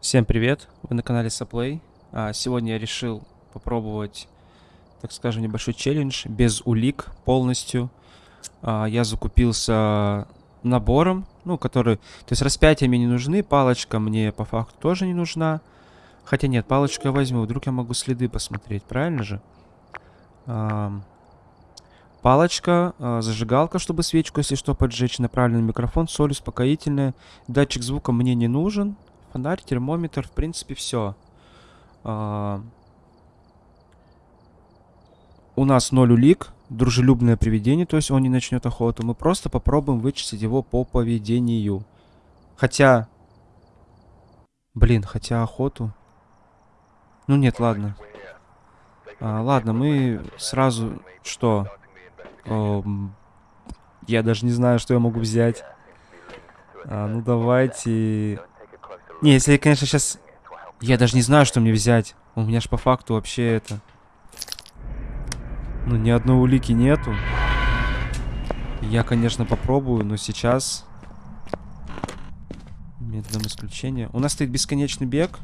Всем привет! Вы на канале Саплей. А, сегодня я решил попробовать, так скажем, небольшой челлендж без улик полностью. А, я закупился набором, ну, который... То есть распятия мне не нужны, палочка мне по факту тоже не нужна. Хотя нет, палочку я возьму, вдруг я могу следы посмотреть, правильно же? А, палочка, зажигалка, чтобы свечку, если что, поджечь, направленный микрофон, соль успокоительная. Датчик звука мне не нужен. Фонарь, термометр, в принципе, все. А... У нас ноль улик, дружелюбное привидение, то есть он не начнет охоту. Мы просто попробуем вычислить его по поведению. Хотя... Блин, хотя охоту... Ну нет, ладно. А, ладно, мы сразу... Что? О, я даже не знаю, что я могу взять. А, ну давайте... Не, если конечно, сейчас... Я даже не знаю, что мне взять. У меня ж по факту вообще это... Ну, ни одной улики нету. Я, конечно, попробую, но сейчас... Методом исключения. У нас стоит бесконечный бег.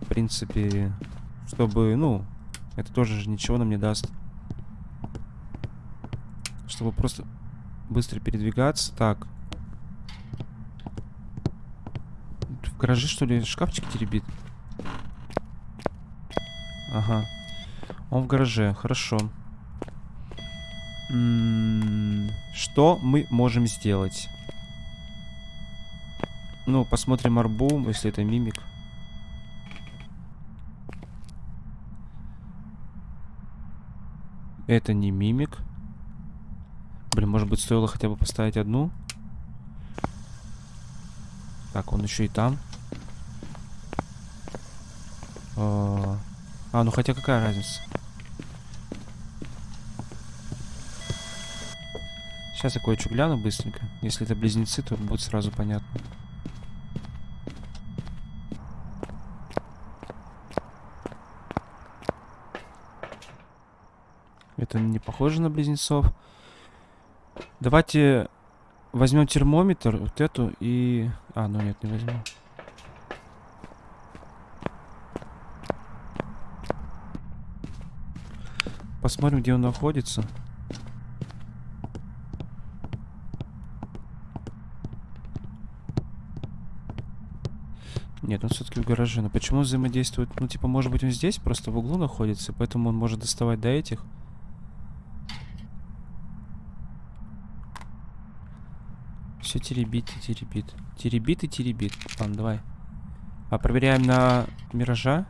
В принципе, чтобы, ну, это тоже же ничего нам не даст. Чтобы просто быстро передвигаться. Так. В гараже, что ли, шкафчик теребит? Ага. Он в гараже, хорошо. М -м что мы можем сделать? Ну, посмотрим арбу, если это мимик. Это не мимик. Блин, может быть, стоило хотя бы поставить одну? Так, он еще и там. А, а, ну хотя какая разница? Сейчас я кое-что гляну быстренько. Если это близнецы, то будет сразу понятно. Это не похоже на близнецов. Давайте возьмем термометр, вот эту и... А, ну нет, не возьму. Посмотрим, где он находится. Нет, он все-таки в гараже. Но почему взаимодействует? Ну, типа, может быть, он здесь просто в углу находится, поэтому он может доставать до этих. Все теребит и теребит. Теребит и теребит. Ладно, давай. А проверяем на миража.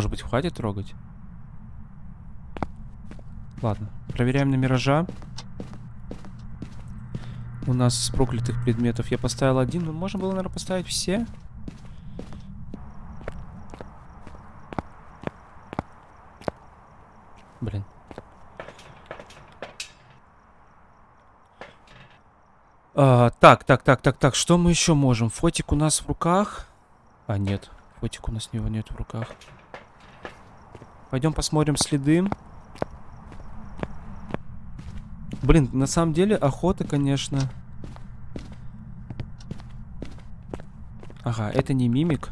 Может быть, хватит трогать? Ладно. Проверяем на миража. У нас с проклятых предметов я поставил один. Ну, можно было, наверное, поставить все. Блин. А, так, так, так, так, так. Что мы еще можем? Фотик у нас в руках. А, нет. Фотик у нас него нет в руках. Пойдем посмотрим следы. Блин, на самом деле охота, конечно. Ага, это не мимик.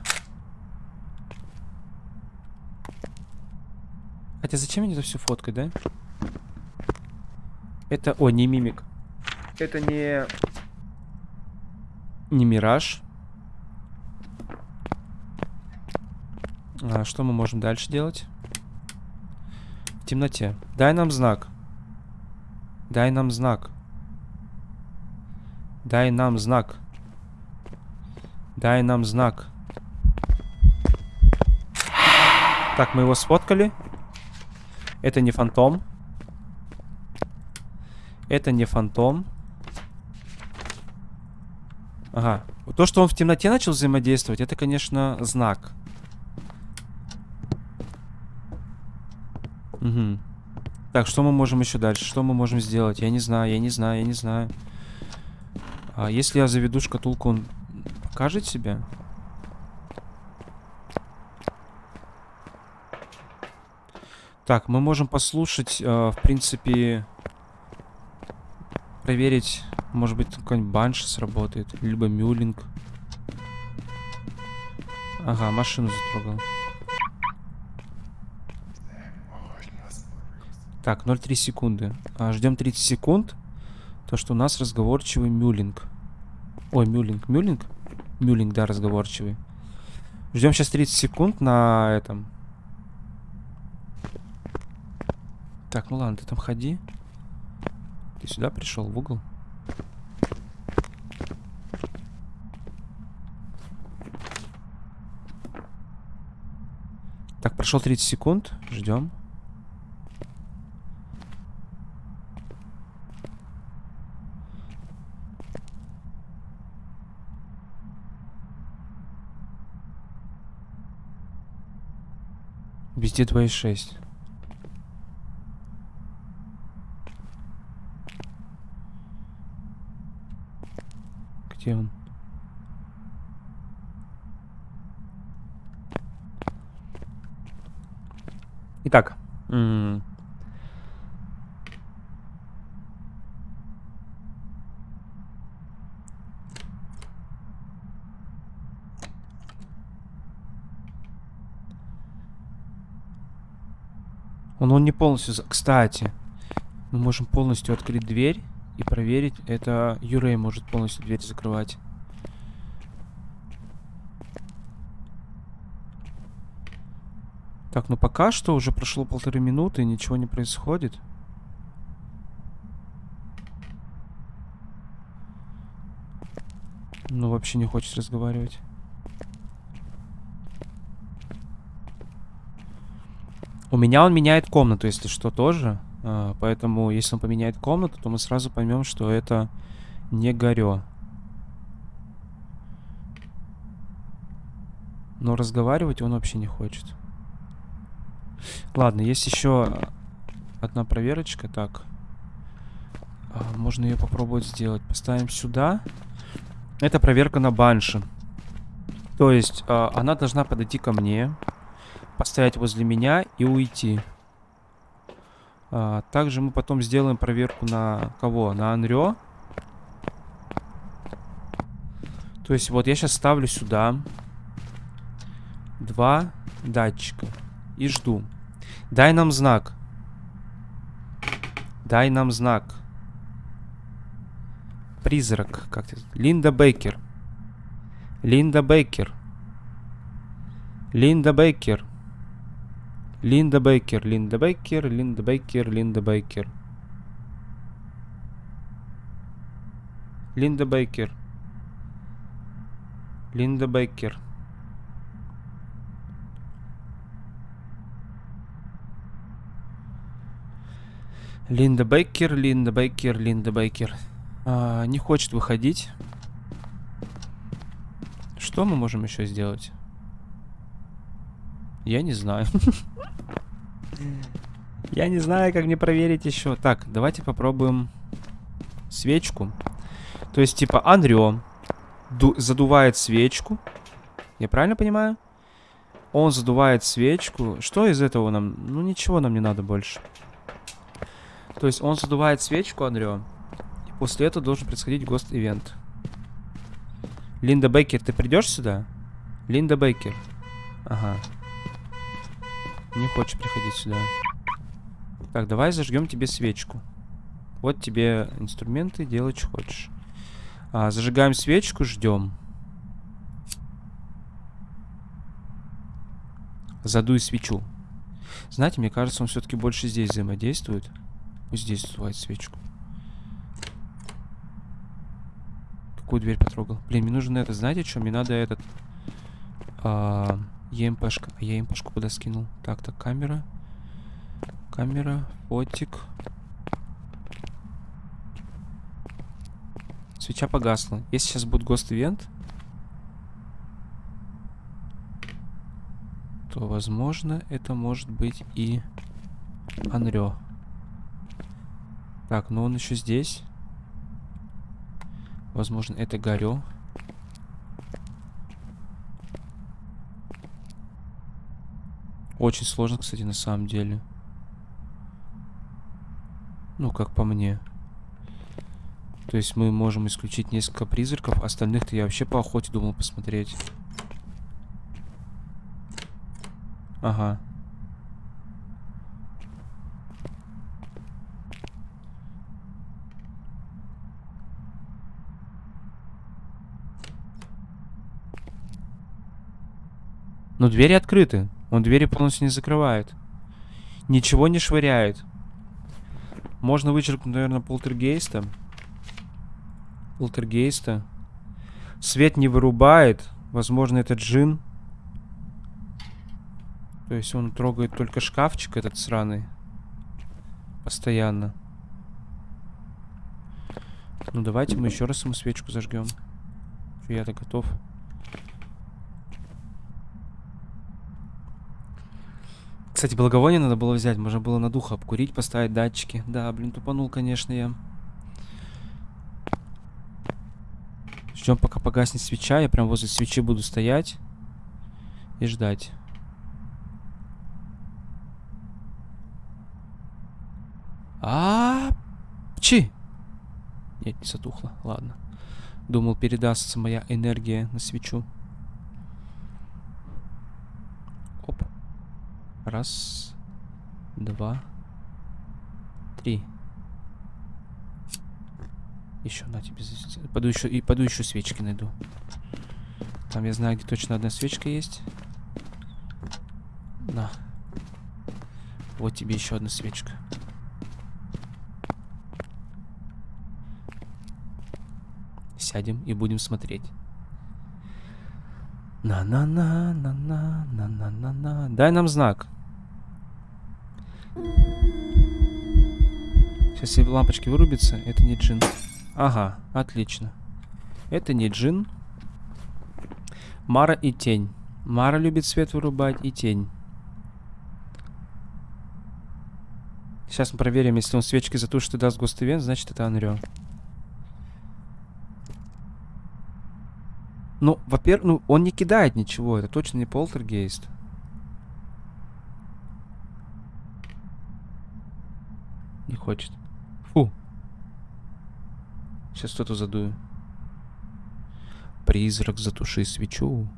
Хотя зачем мне это все фоткать, да? Это... О, не мимик. Это не... Не мираж. А что мы можем дальше делать? Темноте. Дай нам знак. Дай нам знак. Дай нам знак. Дай нам знак. Так, мы его сфоткали. Это не фантом. Это не фантом. Ага. То, что он в темноте начал взаимодействовать, это, конечно, знак. Угу. Так, что мы можем еще дальше? Что мы можем сделать? Я не знаю, я не знаю, я не знаю. А если я заведу шкатулку, он покажет себя? Так, мы можем послушать, э, в принципе... проверить, может быть, какой-нибудь банш сработает, либо мюлинг. Ага, машину затрогал. Так, 0,3 секунды. А, ждем 30 секунд. То, что у нас разговорчивый мюлинг. Ой, мюлинг. Мюлинг? Мюлинг, да, разговорчивый. Ждем сейчас 30 секунд на этом. Так, ну ладно, ты там ходи. Ты сюда пришел, в угол? Так, прошло 30 секунд. Ждем. Везде 2,6. Где он? Итак. Он, он не полностью... Кстати, мы можем полностью открыть дверь и проверить. Это Юрей может полностью дверь закрывать. Так, ну пока что уже прошло полторы минуты, ничего не происходит. Ну, вообще не хочет разговаривать. Меня он меняет комнату, если что, тоже. А, поэтому, если он поменяет комнату, то мы сразу поймем, что это не Горё. Но разговаривать он вообще не хочет. Ладно, есть еще одна проверочка. Так. А, можно ее попробовать сделать. Поставим сюда. Это проверка на банши. То есть, а, она должна подойти ко мне поставить возле меня и уйти. А, также мы потом сделаем проверку на кого? На Анрё. То есть вот я сейчас ставлю сюда два датчика и жду. Дай нам знак. Дай нам знак. Призрак. Как это? Линда Бейкер. Линда Бейкер. Линда Бейкер. Линда Бейкер, Линда Бейкер, Линда Бейкер, Линда Бейкер. Линда Бейкер. Линда Бейкер. Линда Бейкер, Линда Бейкер, Линда Бейкер. А, не хочет выходить. Что мы можем еще сделать? Я не знаю. Я не знаю, как мне проверить еще. Так, давайте попробуем свечку. То есть, типа, Андрё задувает свечку. Я правильно понимаю? Он задувает свечку. Что из этого нам? Ну, ничего нам не надо больше. То есть, он задувает свечку, Андрё. И после этого должен происходить гост-ивент. Линда Бейкер, ты придешь сюда? Линда Бейкер. Ага. Не хочешь приходить сюда. Так, давай зажгем тебе свечку. Вот тебе инструменты, делай, что хочешь. А, зажигаем свечку, ждем. Задуй свечу. Знаете, мне кажется, он все-таки больше здесь взаимодействует. Пусть здесь задувает свечку. Какую дверь потрогал? Блин, мне нужно это, знаете что? Мне надо этот... А, ЕМПшка. А я ЕМПшку куда скинул? Так, так, камера. Камера, фотик. Свеча погасла. Если сейчас будет гост-ивент, то, возможно, это может быть и Анрё. Так, но он еще здесь. Возможно, это Горё. Очень сложно, кстати, на самом деле. Ну, как по мне. То есть мы можем исключить несколько призраков. Остальных-то я вообще по охоте думал посмотреть. Ага. Но двери открыты. Он двери полностью не закрывает. Ничего не швыряет. Можно вычеркнуть, наверное, полтергейста. Полтергейста. Свет не вырубает. Возможно, это джин. То есть он трогает только шкафчик этот сраный. Постоянно. Ну давайте мы еще раз ему свечку зажгем. Я-то готов. Кстати, благовоние надо было взять. Можно было на духа обкурить, поставить датчики. Да, блин, тупанул, конечно, я. Ждем, пока погаснет свеча. Я прям возле свечи буду стоять и ждать. А, -а, -а Чи? Нет, не затухло. Ладно. Думал, передастся моя энергия на свечу. Раз, два, три. Еще на тебе. Пойду еще и пойду еще свечки найду. Там я знаю, где точно одна свечка есть. На. Вот тебе еще одна свечка. Сядем и будем смотреть. На-на-на-на-на-на-на-на. Дай нам знак. Сейчас все лампочки вырубятся. Это не джин. Ага, отлично. Это не джин. Мара и тень. Мара любит свет вырубать и тень. Сейчас мы проверим, если он свечки затушит и даст гост значит это Анрё. Ну, во-первых, ну, он не кидает ничего. Это точно не полтергейст. Не хочет. Фу. Сейчас что-то задую. Призрак, затуши свечу.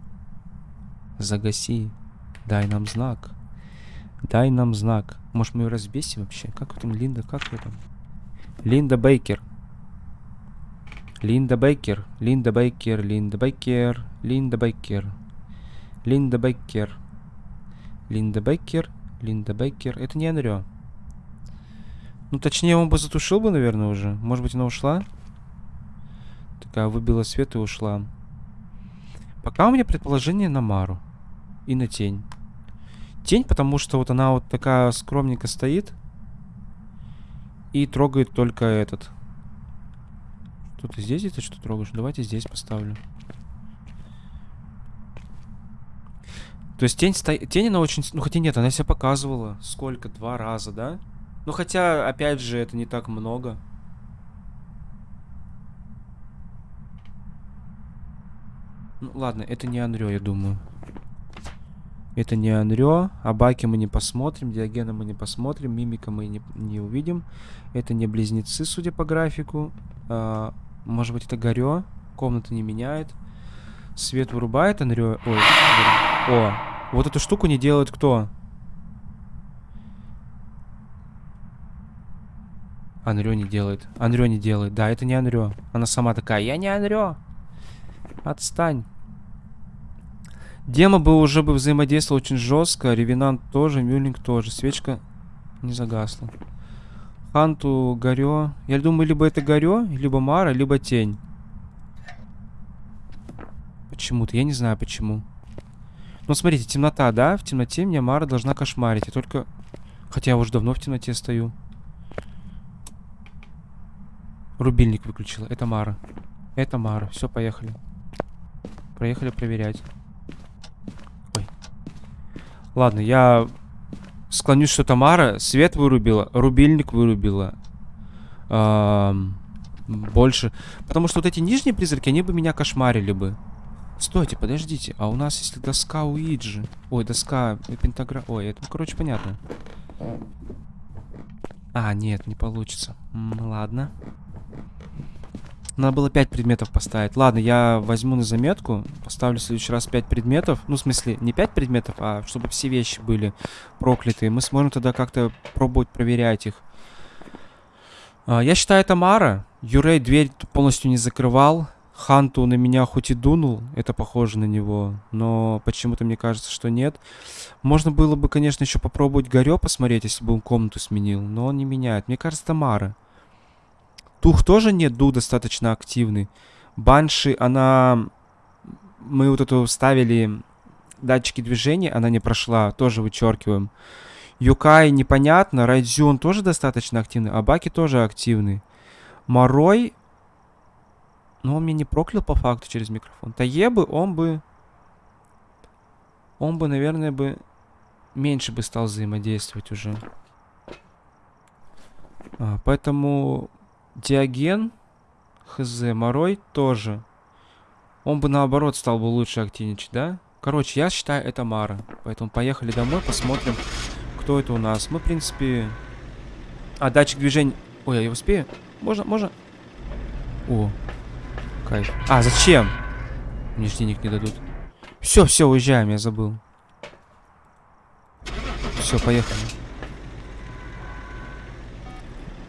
Загаси. Дай нам знак. Дай нам знак. Может, мы ее разбесим вообще? Как там Линда? Как ее там? Линда Бейкер. Линда Бейкер. Линда Бейкер. Линда Бейкер. Линда Бейкер. Линда Бейкер. Линда Бейкер. Линда Бейкер. Это не Энрио. Ну, точнее, он бы затушил бы, наверное, уже. Может быть, она ушла? Такая выбила свет и ушла. Пока у меня предположение на Мару. И на тень. Тень, потому что вот она вот такая скромненько стоит. И трогает только этот. Что ты здесь это что трогаешь? Давайте здесь поставлю. То есть тень, сто... тень она очень... Ну хотя нет, она себя показывала. Сколько? Два раза, да? Ну хотя, опять же, это не так много. Ну ладно, это не Анрё, я думаю. Это не Анрё. Абаки мы не посмотрим, Диогена мы не посмотрим, Мимика мы не, не увидим. Это не близнецы, судя по графику. А, может быть, это Горё. Комната не меняет. Свет вырубает Анрё. Ой, о, вот эту штуку не делает кто? Анрё не делает. Анрё не делает. Да, это не Анрё. Она сама такая, я не Анрё. Отстань. Дема бы уже бы взаимодействовал очень жестко. Ревенант тоже, Мюллинг тоже. Свечка не загасла. Ханту, Горё. Я думаю, либо это Горё, либо Мара, либо Тень. Почему-то. Я не знаю, почему. Ну, смотрите, темнота, да? В темноте меня Мара должна кошмарить. Я только... Хотя я уже давно в темноте стою. Рубильник выключила. Это Мара. Это Мара. Все, поехали. Проехали проверять. Ой. Ладно, я склонюсь, что Тамара свет вырубила, рубильник вырубила. Эм, больше. Потому что вот эти нижние призраки, они бы меня кошмарили бы. Стойте, подождите. А у нас если доска Уиджи. Ой, доска пентаграмма. Ой, это, короче, понятно. А, нет, не получится. М ладно. Надо было 5 предметов поставить. Ладно, я возьму на заметку. Поставлю в следующий раз 5 предметов. Ну, в смысле, не 5 предметов, а чтобы все вещи были проклятые. Мы сможем тогда как-то пробовать проверять их. А, я считаю, это Мара. Юрей дверь полностью не закрывал. Ханту на меня хоть и дунул, это похоже на него, но почему-то мне кажется, что нет. Можно было бы, конечно, еще попробовать Горё посмотреть, если бы он комнату сменил, но он не меняет. Мне кажется, Тамара. Тух тоже нет, Ду достаточно активный. Банши, она... Мы вот эту ставили датчики движения, она не прошла, тоже вычеркиваем. Юкай непонятно, Райдзю тоже достаточно активный, а Баки тоже активный. Морой, ну он меня не проклял по факту через микрофон. Таебы, он бы... Он бы, наверное, бы... Меньше бы стал взаимодействовать уже. А, поэтому Диоген, хз, Морой тоже. Он бы наоборот стал бы лучше активничать, да? Короче, я считаю, это Мара. Поэтому поехали домой, посмотрим, кто это у нас. Мы, в принципе... А, датчик движения... Ой, я успею? Можно, можно? О, кайф. А, зачем? Мне ж денег не дадут. Все, все, уезжаем, я забыл. Все, поехали.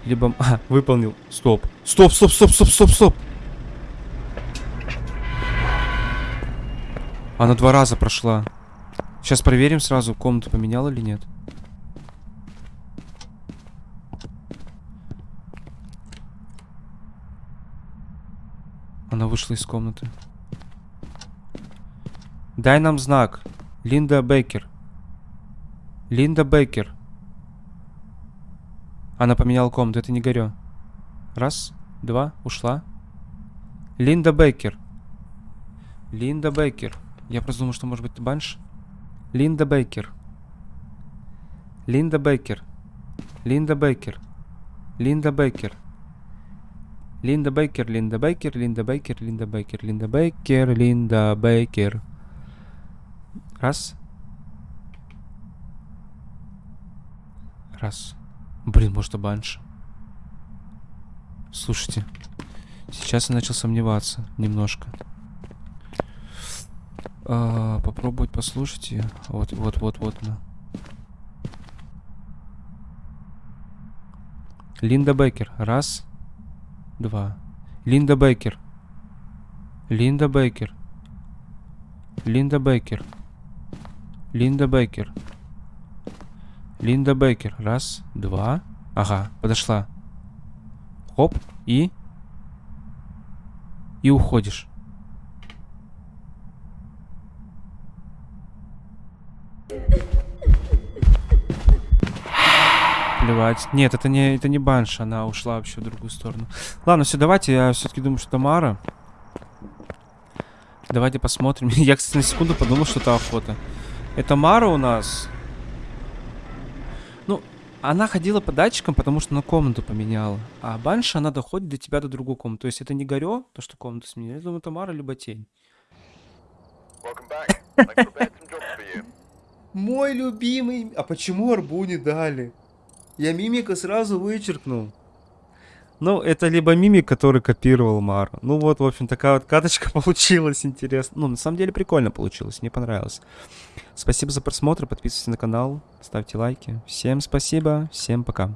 Либо... А, выполнил. Стоп. Стоп, стоп, стоп, стоп, стоп, стоп. Она два раза прошла. Сейчас проверим сразу, комнату поменяла или нет. Она вышла из комнаты. Дай нам знак. Линда Бейкер. Линда Бейкер. Она поменяла комнату, это не горё. Раз, два, ушла. Линда Бейкер. Линда Бейкер. Я просто думал, что может быть банш. Линда Бейкер. Линда Бейкер. Линда Бейкер. Линда Бейкер. Линда Бейкер, Линда Бейкер, Линда Бейкер, Линда Бейкер, Линда Бейкер, Линда Бейкер. Раз. Раз. Блин, может, банш. Слушайте. Сейчас я начал сомневаться немножко. А, попробовать послушать ее. Вот, вот, вот, вот она. Линда Бейкер. Раз. Два. Линда Бейкер. Линда Бейкер. Линда Бейкер. Линда Бейкер. Линда Бейкер. Раз, два. Ага, подошла. Хоп, и... И уходишь. Плевать. Нет, это не, это не банш, она ушла вообще в другую сторону. Ладно, все, давайте, я все-таки думаю, что это Мара. Давайте посмотрим. я, кстати, на секунду подумал, что это охота. Это Мара у нас. Она ходила по датчикам, потому что на комнату поменяла. А банша, она доходит до тебя до другой комнаты. То есть это не горё, то, что комнату сменили. Я думаю, это Мара, либо тень. Мой любимый... А почему арбу не дали? Я мимика сразу вычеркнул. Ну, это либо мимик, который копировал Мару. Ну вот, в общем, такая вот каточка получилась интересно. Ну, на самом деле прикольно получилось, мне понравилось. Спасибо за просмотр, подписывайтесь на канал, ставьте лайки. Всем спасибо, всем пока.